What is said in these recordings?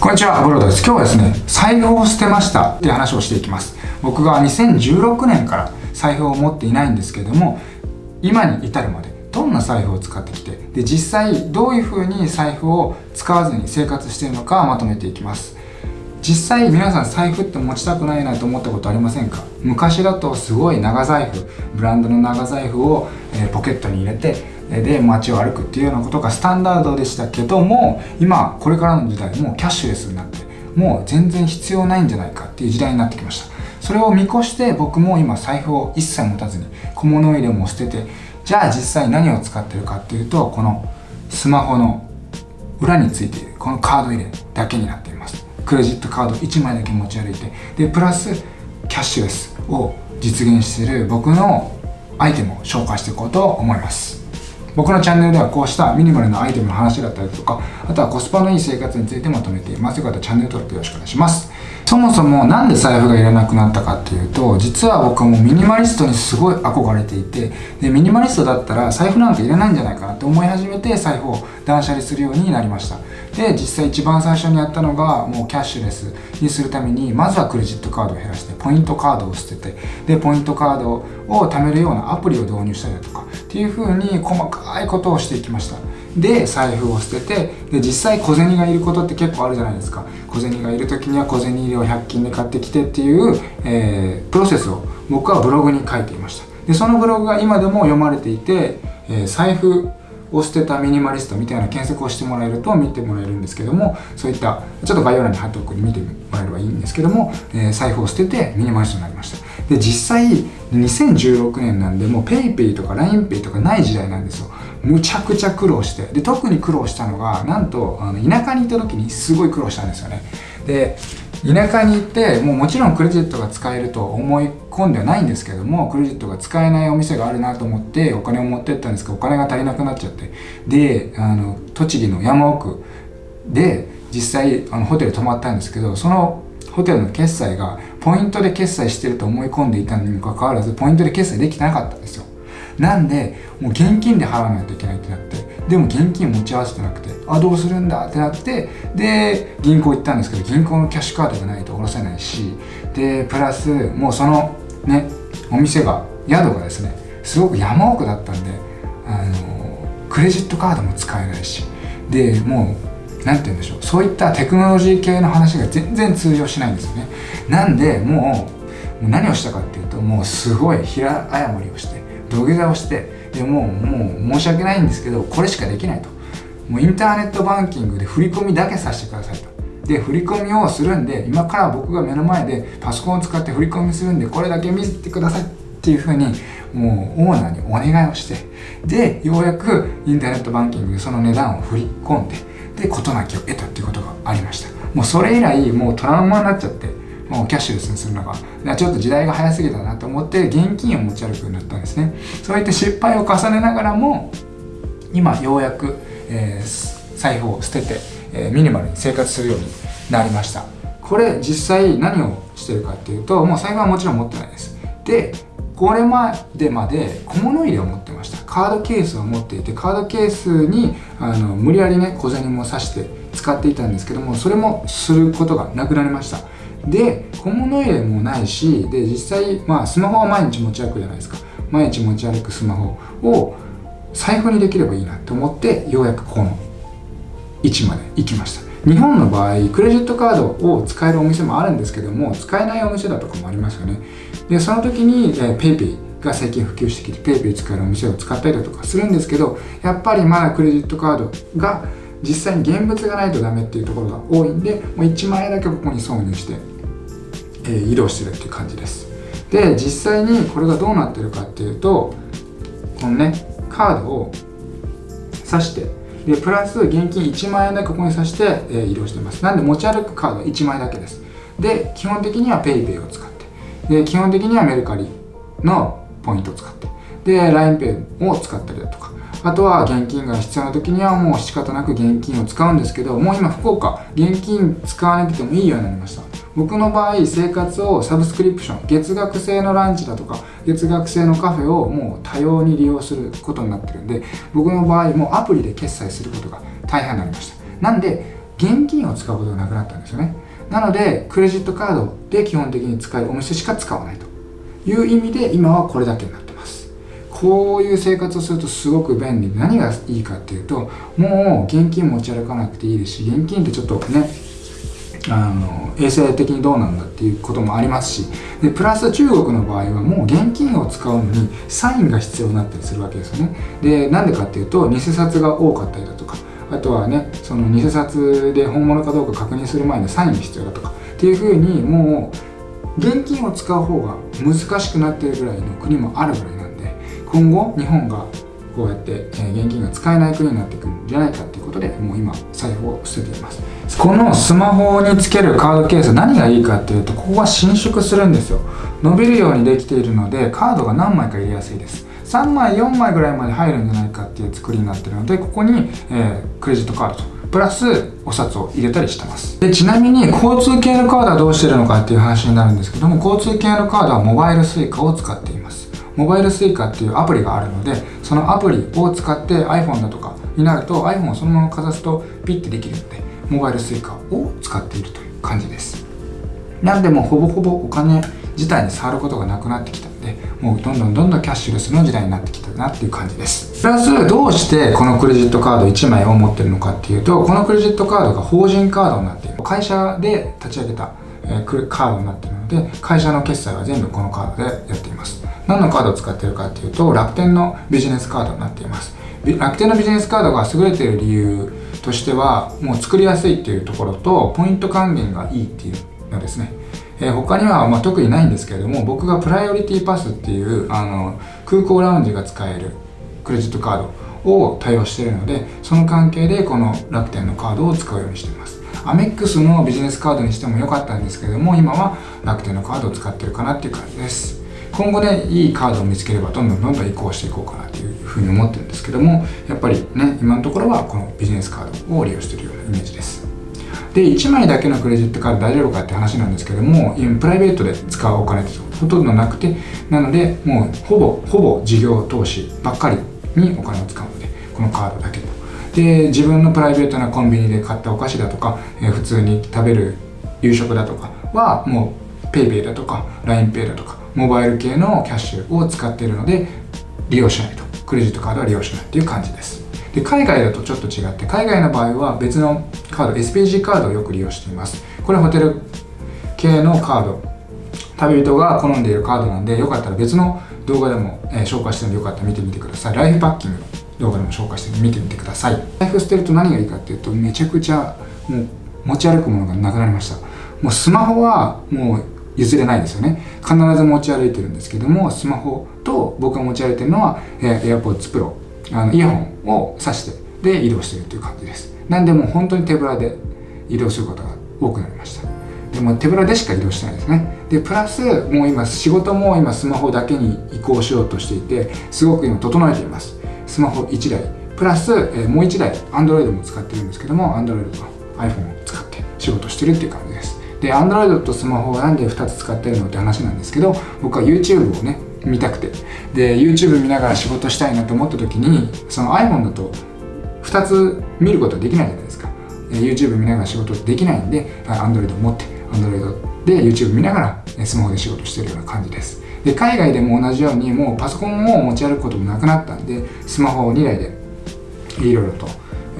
こんにちは、ブロードです。今日はですね、財布を捨てましたっていう話をしていきます。僕が2016年から財布を持っていないんですけれども、今に至るまでどんな財布を使ってきて、で、実際どういう風に財布を使わずに生活しているのかまとめていきます。実際皆さん財布って持ちたくないなと思ったことありませんか？昔だとすごい長財布ブランドの長財布を、えポケットに入れてで街を歩くっていうようなことがスタンダードでしたけども今これからの時代もうキャッシュレスになってもう全然必要ないんじゃないかっていう時代になってきました。それを見越して僕も今財布を一切持たずに小物入れも捨ててじゃあ実際何を使ってるかっていうとこのスマホの裏についているこのカード入れだけになっています。クレジットカード1枚だけ持ち歩いてでプラスキャッシュレスを実現している僕のアイテムを紹介していこうと思います。僕のチャンネルではこうしたミニマルなアイテムの話だったりとかあとはコスパのいい生活についてまとめています。よかったらチャンネル登録よろしくお願いします。そもそもなんで財布がいらなくなったかっていうと実は僕もミニマリストにすごい憧れていてでミニマリストだったら財布なんかいらないんじゃないかなって思い始めて財布を断捨離するようになりました。で実際一番最初にやったのがもうキャッシュレスにするためにまずはクレジットカードを減らしてポイントカードを捨ててでポイントカードを貯めるようなアプリを導入したりだとかっていう風に細かいことをしていきました。で財布を捨ててで実際小銭がいることって結構あるじゃないですか。小銭がいる時には小銭入れを100均で買ってきてっていう、えー、プロセスを僕はブログに書いていました。でそのブログが今でも読まれていて、えー、財布を捨てたミニマリストみたいな検索をしてもらえると見てもらえるんですけどもそういったちょっと概要欄に貼っておくに見てもらえればいいんですけども、えー、財布を捨ててミニマリストになりました。で実際2016年なんでもう PayPay とか LINEPay とかない時代なんですよ。むちゃくちゃ苦労して。で特に苦労したのがなんとあの田舎にいた時にすごい苦労したんですよね。で田舎に行ってもうもちろんクレジットが使えると思い込んではないんですけどもクレジットが使えないお店があるなと思ってお金を持ってったんですけどお金が足りなくなっちゃって。であの栃木の山奥で実際あのホテル泊まったんですけどそのホテルの決済がポイントで決済してると思い込んでいたのにもかかわらずポイントで決済できてなかったんですよ。なんでもう現金で払わないといけないってなってでも現金持ち合わせてなくてあどうするんだってなってで銀行行ったんですけど銀行のキャッシュカードがないと下ろせないしでプラスもうそのねお店が宿がですねすごく山奥だったんであのクレジットカードも使えないしでもう何て言うんでしょう。そういったテクノロジー系の話が全然通用しないんですよね。なんでもう何をしたかっていうともうすごい平謝りをして土下座をしてでもうもう申し訳ないんですけどこれしかできないと。もうインターネットバンキングで振り込みだけさせてくださいと。で振り込みをするんで今から僕が目の前でパソコンを使って振り込みするんでこれだけ見せてくださいっていうふうにもうオーナーにお願いをしてでようやくインターネットバンキングでその値段を振り込んでで事なきを得たっていうことがありました。もうそれ以来もうトラウマになっちゃってもうキャッシュレスにするのが。ちょっと時代が早すぎたなと思って現金を持ち歩くようになったんですね。そうやって失敗を重ねながらも今ようやく、えー、財布を捨てて、えー、ミニマルに生活するようになりました。これ実際何をしてるかっていうともう財布はもちろん持ってないです。でこれまでまで小物入れを持ってました。カードケースを持っていてカードケースにあの無理やりね小銭も刺して使っていたんですけどもそれもすることがなくなりました。で小物入れもないしで実際まあスマホは毎日持ち歩くじゃないですか。毎日持ち歩くスマホを財布にできればいいなと思ってようやくこの位置まで行きました。日本の場合クレジットカードを使えるお店もあるんですけども使えないお店だとかもありますよね。でその時に、PayPay が最近普及してきて PayPay 使えるお店を使ったりだとかするんですけどやっぱりまだクレジットカードが実際に現物がないとダメっていうところが多いんでもう1万円だけここに挿入してえー、移動してるっていう感じです。で実際にこれがどうなってるかっていうとこのねカードを挿してでプラス現金1万円だけここに挿して、えー、移動してます。なんで持ち歩くカード1枚だけです。で基本的には PayPay を使って。で基本的にはメルカリのポイントを使って。で LINEPay を使ったりだとか。あとは現金が必要な時にはもう仕方なく現金を使うんですけどもう今福岡現金使わなくてもいいようになりました。僕の場合生活をサブスクリプション月額制のランチだとか月額制のカフェをもう多様に利用することになってるんで僕の場合もアプリで決済することが大変になりました。なんで現金を使うことがなくなったんですよね。なのでクレジットカードで基本的に使えるお店しか使わないと。いう意味で今はこれだけになってます。こういう生活をするとすごく便利。で何がいいかっていうともう現金持ち歩かなくていいですし現金ってちょっとねあの衛生的にどうなんだっていうこともありますしでプラス中国の場合はもう現金を使うのにサインが必要になったりするわけですよね。でなんでかっていうと偽札が多かったりだとかあとはねその偽札で本物かどうか確認する前にサインが必要だとかっていうふうにもう現金を使う方が難しくなっているぐらいの国もあるぐらいなんで今後日本がこうやって現金が使えない国になってくるんじゃないかっていうことでもう今財布を捨てています。このスマホにつけるカードケース何がいいかっていうとここが伸縮するんですよ。伸びるようにできているのでカードが何枚か入れやすいです。3枚4枚ぐらいまで入るんじゃないかっていう作りになってるのでここに、えー、クレジットカードと。プラスお札を入れたりしてます。でちなみに交通系のカードはどうしてるのかっていう話になるんですけども交通系のカードはモバイル Suica を使っています。モバイル Suica っていうアプリがあるのでそのアプリを使って iPhone だとかになると iPhone をそのままかざすとピッてできるのでモバイル Suica を使っているという感じです。なんでもほぼほぼお金自体に触ることがなくなってきた。のでもうどんどんどんどんキャッシュレスの時代になってきたなっていう感じです。プラスどうしてこのクレジットカード1枚を持ってるのかっていうとこのクレジットカードが法人カードになっている。会社で立ち上げたカードになっているので会社の決済は全部このカードでやっています。何のカードを使ってるかっていうと楽天のビジネスカードになっています。楽天のビジネスカードが優れている理由としてはもう作りやすいっていうところとポイント還元がいいっていうのですね。えー、他にはまあ特にないんですけれども僕がプライオリティパスっていうあの空港ラウンジが使えるクレジットカードを対応しているのでその関係でこの楽天のカードを使うようにしています。アメックスのビジネスカードにしても良かったんですけれども今は楽天のカードを使ってるかなっていう感じです。今後ねいいカードを見つければどんどんどんどん移行していこうかなというふうに思ってるんですけどもやっぱりね今のところはこのビジネスカードを利用してるようなイメージです。で1枚だけのクレジットカード大丈夫かって話なんですけどもプライベートで使うお金ってほとんどなくてなのでもうほぼほぼ事業投資ばっかりにお金を使うのでこのカードだけと。で自分のプライベートなコンビニで買ったお菓子だとか、えー、普通に食べる夕食だとかはもう PayPay だとか LINEPay だとかモバイル系のキャッシュを使っているので利用しないと。クレジットカードは利用しないっていう感じです。で海外だとちょっと違って海外の場合は別のカード SPG カードをよく利用しています。これホテル系のカード。旅人が好んでいるカードなんでよかったら別の動画でも、えー、紹介してるのでよかったら見てみてください。ライフパッキング動画でも紹介してみてみてください。財布捨てると何がいいかっていうとめちゃくちゃもう持ち歩くものがなくなりました。もうスマホはもう譲れないですよね。必ず持ち歩いてるんですけどもスマホと僕が持ち歩いてるのは、えー、AirPods Pro あのイヤホンを挿してで移動してるっていう感じです。なんでもう本当に手ぶらで移動することが多くなりました。でも手ぶらでしか移動してないですね。でプラスもう今仕事も今スマホだけに移行しようとしていてすごく今整えています。スマホ1台。プラス、えー、もう1台 Android も使ってるんですけども Android と iPhone を使って仕事してるっていう感じです。で Android とスマホをなんで2つ使ってるのって話なんですけど僕は YouTube をね見たくて。で YouTube 見ながら仕事したいなと思った時にその iPhone だと2つ見ることはできないじゃないですか。YouTube 見ながら仕事できないんで Android を持って Android で YouTube 見ながらスマホで仕事してるような感じです。で海外でも同じようにもうパソコンを持ち歩くこともなくなったんでスマホを2台でいろいろと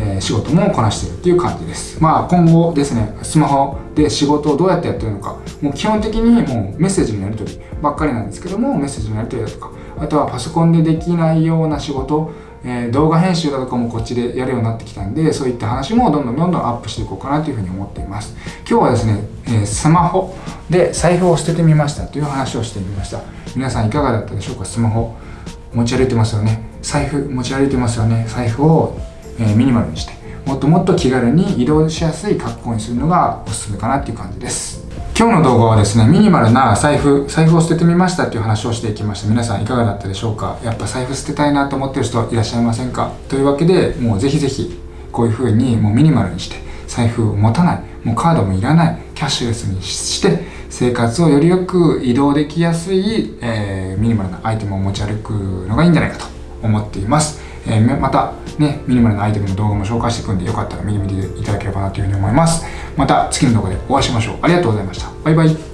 え、仕事もこなしてるっていう感じです。まあ今後ですねスマホで仕事をどうやってやってるのかもう基本的にもうメッセージのやり取りばっかりなんですけどもメッセージのやり取りだとかあとはパソコンでできないような仕事えー、動画編集だとかもこっちでやるようになってきたんでそういった話もどんどんどんどんアップしていこうかなというふうに思っています。今日はですね、えー、スマホで財布を捨ててみましたという話をしてみました。皆さんいかがだったでしょうか？スマホ持ち歩いてますよね。財布持ち歩いてますよね。財布を、えー、ミニマルにしてもっともっと気軽に移動しやすい格好にするのがおすすめかなっていう感じです。今日の動画はですねミニマルな財布財布を捨ててみましたっていう話をしていきました。皆さんいかがだったでしょうか？やっぱ財布捨てたいなと思ってる人いらっしゃいませんか？というわけでもうぜひぜひこういう風にもうミニマルにして財布を持たない。もうカードもいらない。キャッシュレスにして生活をよりよく移動できやすい、えー、ミニマルなアイテムを持ち歩くのがいいんじゃないかと思っています。えー、またね、ミニマルなアイテムの動画も紹介していくんで、よかったら見てみていただければなというふうに思います。また次の動画でお会いしましょう。ありがとうございました。バイバイ。